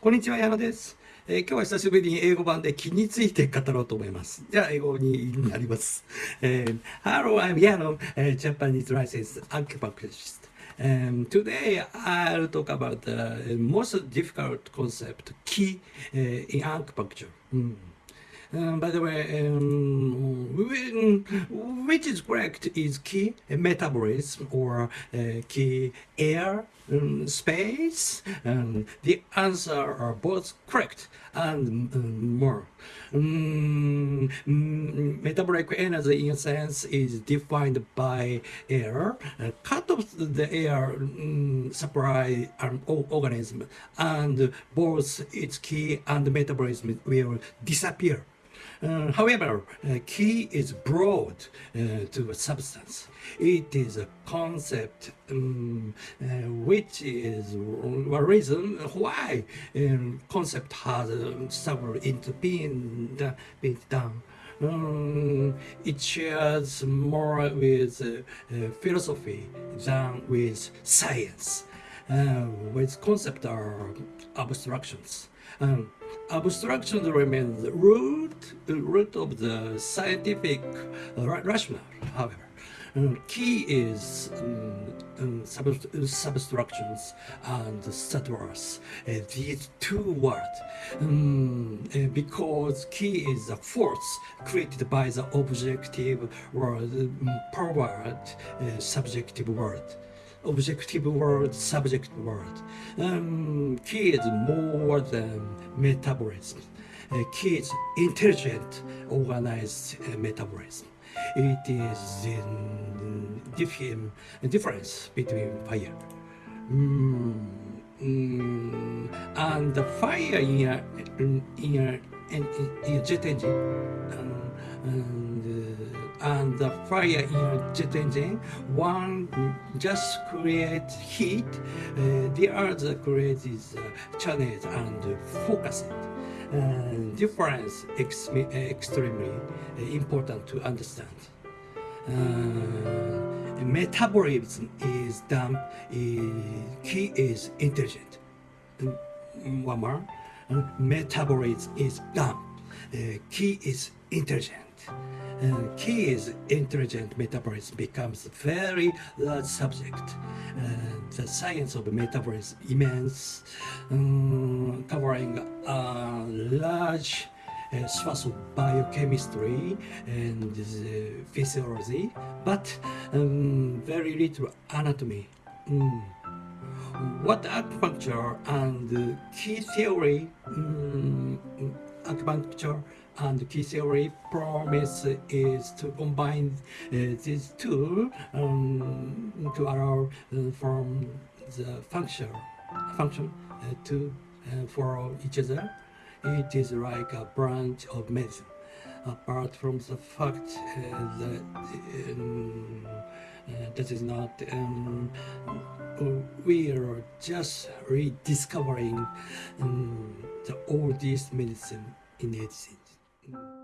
こんにちは、矢野です。えー、今日は久しぶりに英語版で気について語ろうと思います。じゃあ、英語になります。えー、Hello, I'm Yano, a Japanese licensed acupuncturist. Um, today, I'll talk about the most difficult concept, key uh, in acupuncture. Mm. Um, by the way, um, which is correct is qi metabolism or uh, qi air um, space. Um, the answer are both correct and um, more. Um, metabolic energy in a sense is defined by air. Uh, cut off the air supply an organism and both its qi and metabolism will disappear. Uh, however, uh, qi is broad uh, to a substance. It is a concept um, uh, which is a reason why um, concept has um, into being, being done. Um, it shares more with uh, uh, philosophy than with science, with concept are abstractions. Um, abstraction remains the root, root of the scientific rationale, however. Um, qi is um, um, sub substructions and subtwords, uh, these two words, um, uh, because qi is a force created by the objective world, um, powered uh, subjective world objective world, subject world. Um, more than metabolism. Uh, intelligent, organized uh, metabolism. It is different difference between fire. Mm, mm, and the fire in a, in a, in jet engine and, uh, and the fire in jet engine, one just creates heat, uh, the other creates uh, channels and focus it. Uh, difference ex extremely important to understand. Uh, metabolism is done, qi is intelligent. One more, metabolism is dumb, qi is intelligent. Uh, qi is intelligent metabolism becomes a very large subject. Uh, the science of metabolism immense, um, covering a large uh, swath of biochemistry and uh, physiology, but um, very little anatomy. Mm. What acupuncture and qi theory um, acupuncture and qi theory promise is to combine uh, these two um, to allow uh, from the function function uh, to follow each other. It is like a branch of medicine. Apart from the fact uh, that um, uh, that is not um, we are just rediscovering um, the oldest medicine in its sense.